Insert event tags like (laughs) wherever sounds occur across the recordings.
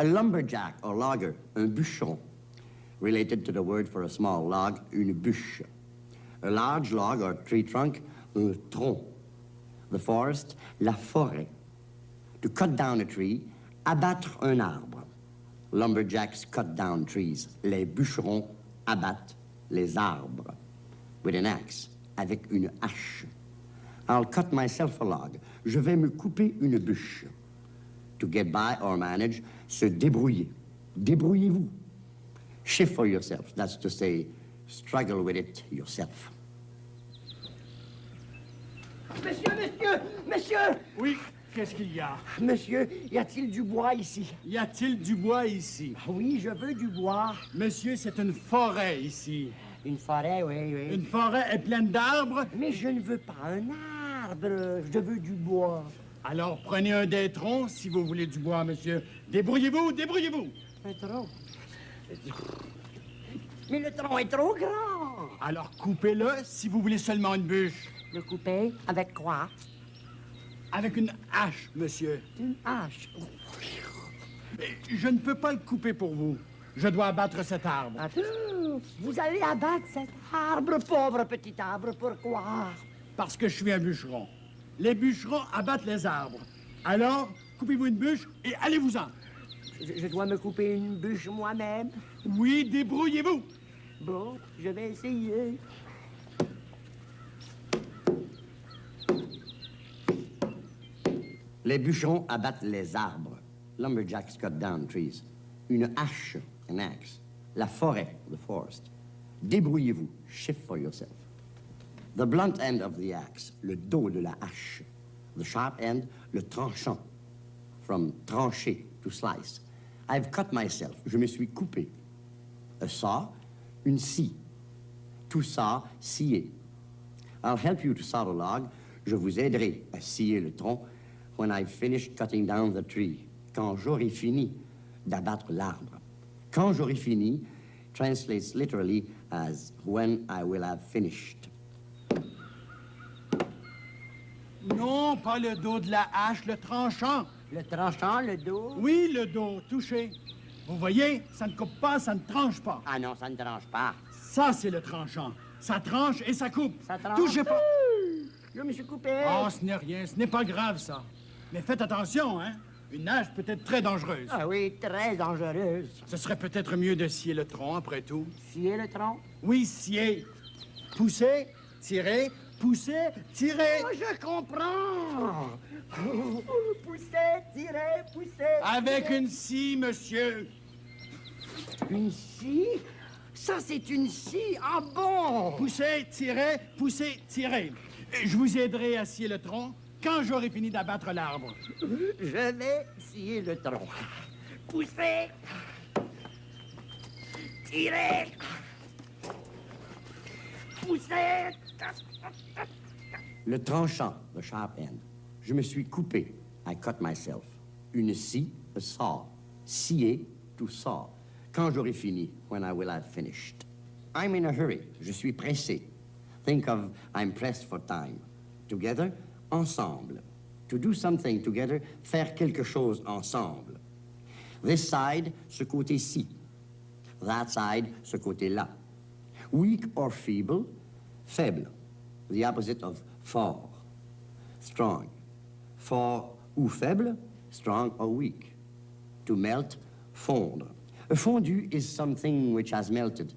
A lumberjack or logger, un bûcheron, related to the word for a small log, une bûche. A large log or tree trunk, un tronc. The forest, la forêt. To cut down a tree, abattre un arbre. Lumberjacks cut down trees. Les bûcherons abattent les arbres. With an axe, avec une hache. I'll cut myself a log. Je vais me couper une bûche. To get by or manage, se débrouiller. Débrouillez-vous. Shift for yourself. That's to say, struggle with it yourself. Monsieur, monsieur, monsieur Oui, qu'est-ce qu'il y a Monsieur, y a-t-il du bois ici Y a-t-il du bois ici Oui, je veux du bois. Monsieur, c'est une forêt ici. Une forêt, oui, oui. Une forêt est pleine d'arbres. Mais je ne veux pas un arbre, je veux du bois. Alors prenez un des troncs si vous voulez du bois, monsieur. Débrouillez-vous, débrouillez-vous. Un tronc. Mais le tronc est trop grand. Alors coupez-le si vous voulez seulement une bûche. Le couper avec quoi? Avec une hache, monsieur. Une hache. Mais je ne peux pas le couper pour vous. Je dois abattre cet arbre. Attends, vous allez abattre cet arbre, pauvre petit arbre, pourquoi? Parce que je suis un bûcheron. Les bûcherons abattent les arbres. Alors, coupez-vous une bûche et allez-vous-en. je, je dois me couper une bûche moi-même. Oui, débrouillez-vous. Bon, je vais essayer. Les bûcherons abattent les arbres. Lumberjacks cut down trees. Une hache, an axe. La forêt, the forest. Débrouillez-vous. Shift for yourself. The blunt end of the axe, le dos de la hache. The sharp end, le tranchant. From trancher, to slice. I've cut myself. Je me suis coupé. A saw, une scie. To saw, scier. I'll help you to saw the log. Je vous aiderai à scier le tronc when I've finished cutting down the tree. Quand j'aurai fini d'abattre l'arbre. Quand j'aurai fini translates literally as when I will have finished. Non, pas le dos de la hache, le tranchant. Le tranchant, le dos? Oui, le dos, touché. Vous voyez, ça ne coupe pas, ça ne tranche pas. Ah non, ça ne tranche pas. Ça, c'est le tranchant. Ça tranche et ça coupe. Ça tranche? Touchez pas. Je me suis coupé. Oh, ce n'est rien, ce n'est pas grave, ça. Mais faites attention, hein. Une hache peut être très dangereuse. Ah oui, très dangereuse. Ce serait peut-être mieux de scier le tronc, après tout. Scier le tronc? Oui, scier. Pousser, tirer, pousser, tirer. Oh, je comprends. Pousser, tirer, pousser. Avec tirer. une scie, monsieur. Une scie? Ça, c'est une scie. Ah bon? Pousser, tirer, pousser, tirer. Je vous aiderai à scier le tronc quand j'aurai fini d'abattre l'arbre. Je vais scier le tronc. Pousser. Tirer. Pousser. Le tranchant, the sharp end. Je me suis coupé. I cut myself. Une scie, a saw. Scier, to saw. Quand j'aurai fini, when I will have finished. I'm in a hurry. Je suis pressé. Think of I'm pressed for time. Together, ensemble. To do something together, faire quelque chose ensemble. This side, ce côté-ci. That side, ce côté-là. Weak or feeble, faible. The opposite of fort. Strong. Fort ou faible, strong or weak. To melt, fondre. A fondu is something which has melted.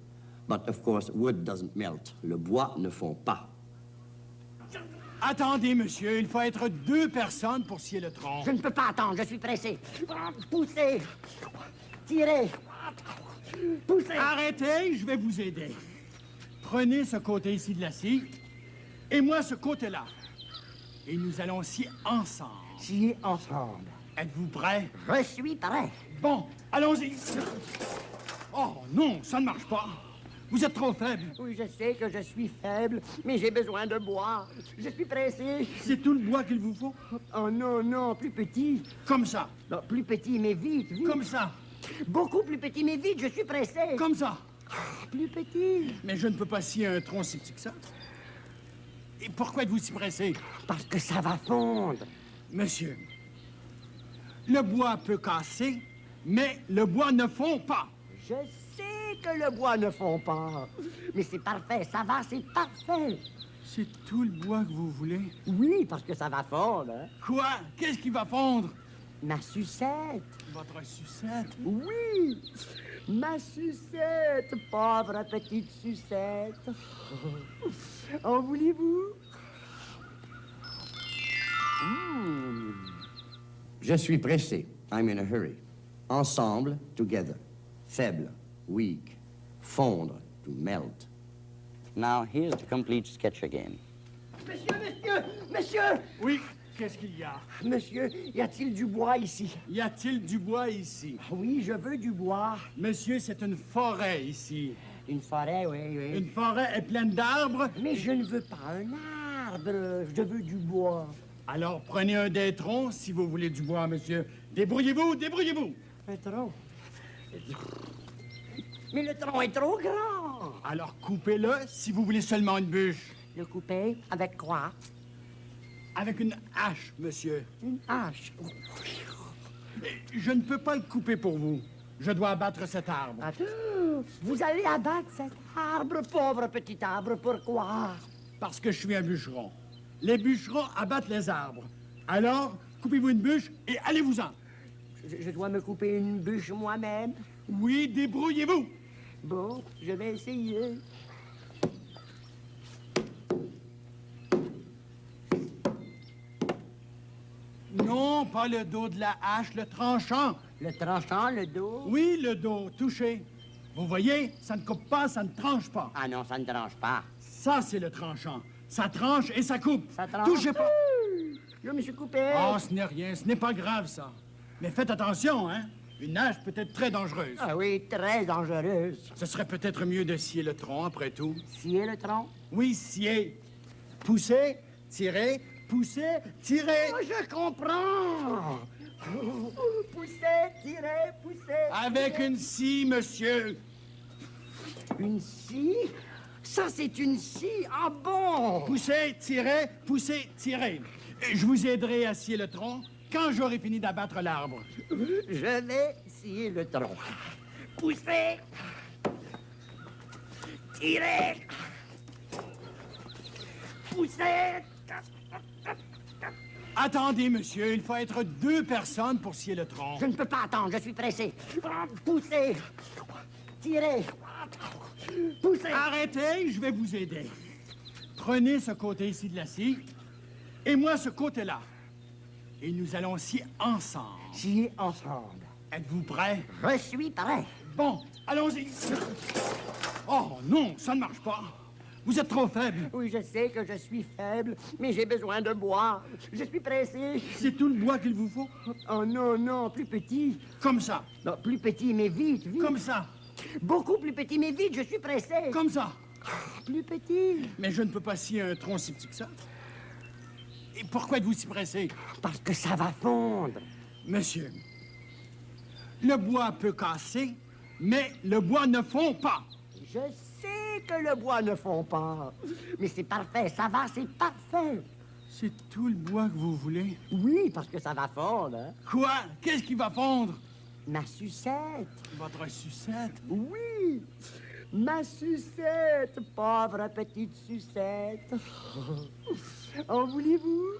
But of course, wood doesn't melt. Le bois ne fond pas. Attendez, monsieur, il faut être deux personnes pour scier le tronc. Je ne peux pas attendre, je suis pressé. Pousser. Tirer. Pousser. Arrêtez, je vais vous aider. Prenez ce côté ici de la scie et moi ce côté-là. Et nous allons scier ensemble. Scier ensemble. Êtes-vous prêts? Je suis prêt. Bon, allons-y. Oh non, ça ne marche pas. Vous êtes trop faible. Oui, je sais que je suis faible, mais j'ai besoin de bois. Je suis pressé. C'est tout le bois qu'il vous faut. Oh non, non, plus petit. Comme ça, Non, plus petit, mais vite, vite. comme ça. Beaucoup plus petit, mais vite, je suis pressé. Comme ça. Plus petit. Mais je ne peux pas scier un tronc si petit que ça. Et pourquoi êtes-vous si pressé? Parce que ça va fondre. Monsieur, le bois peut casser, mais le bois ne fond pas. Je sais que le bois ne fond pas. Mais c'est parfait, ça va, c'est parfait. C'est tout le bois que vous voulez? Oui, parce que ça va fondre. hein. Quoi? Qu'est-ce qui va fondre? Ma sucette. Votre sucette? Oui, ma sucette, pauvre petite sucette. (laughs) En voulez-vous? Je suis pressé. I'm in a hurry. Ensemble, together. Faible, weak. Fondre, to melt. Now, here's the complete sketch again. Monsieur, monsieur, monsieur Oui, qu'est-ce qu'il y a? Monsieur, y a-t-il du bois ici? Y a-t-il du bois ici? Oui, je veux du bois. Monsieur, c'est une forêt ici. Une forêt, oui, oui. Une forêt est pleine d'arbres. Mais je ne veux pas un arbre, je veux du bois. Alors, prenez un des troncs si vous voulez du bois, monsieur. Débrouillez-vous, débrouillez-vous. Un tronc. Mais le tronc est trop grand. Alors, coupez-le si vous voulez seulement une bûche. Le couper avec quoi? Avec une hache, monsieur. Une hache? Je ne peux pas le couper pour vous. Je dois abattre cet arbre. Attends, vous allez abattre cet arbre, pauvre petit arbre, pourquoi? Parce que je suis un bûcheron. Les bûcherons abattent les arbres. Alors, coupez-vous une bûche et allez-vous-en. je, je dois me couper une bûche moi-même. Oui, débrouillez-vous. Bon, je vais essayer. Non, pas le dos de la hache, le tranchant. Le tranchant, le dos? Oui, le dos, touché. Vous voyez, ça ne coupe pas, ça ne tranche pas. Ah non, ça ne tranche pas. Ça, c'est le tranchant. Ça tranche et ça coupe. Ça tranche? Touchez pas. Je me suis coupé. Oh, ce n'est rien, ce n'est pas grave, ça. Mais faites attention, hein. Une hache peut être très dangereuse. Ah oui, très dangereuse. Ce serait peut-être mieux de scier le tronc, après tout. Scier le tronc? Oui, scier. Pousser, tirer, pousser, tirer. Oh, je comprends. Poussez, tirez, poussez. Avec une scie, monsieur. Une scie? Ça, c'est une scie. Ah bon? Poussez, tirez, poussez, tirez. Et Je vous aiderai à scier le tronc quand j'aurai fini d'abattre l'arbre? Je vais scier le tronc. Poussez. Tirez. Poussez. Attendez, monsieur, il faut être deux personnes pour scier le tronc. Je ne peux pas attendre, je suis pressé. Poussez. Tirez. Poussez. Arrêtez, je vais vous aider. Prenez ce côté ici de la scie et moi ce côté-là. Et nous allons scier ensemble. Scier ensemble. Êtes-vous prêts? Je suis prêt. Bon, allons-y. Oh non, ça ne marche pas. Vous êtes trop faible. Oui, je sais que je suis faible, mais j'ai besoin de bois. Je suis pressé. C'est tout le bois qu'il vous faut? Oh non, non, plus petit. Comme ça, Non, plus petit, mais vite, vite. comme ça, Beaucoup plus petit, mais vite, je suis pressé. comme ça. Plus petit. Mais je ne peux pas scier un tronc si petit que ça. Et pourquoi êtes-vous si pressé? Parce que ça va fondre. Monsieur, le bois peut casser, mais le bois ne fond pas. Je sais que le bois ne fond pas. Mais c'est parfait, ça va, c'est parfait. C'est tout le bois que vous voulez? Oui, parce que ça va fondre. hein. Quoi? Qu'est-ce qui va fondre? Ma sucette. Votre sucette? Oui. Ma sucette, pauvre petite sucette. (laughs) en voulez-vous?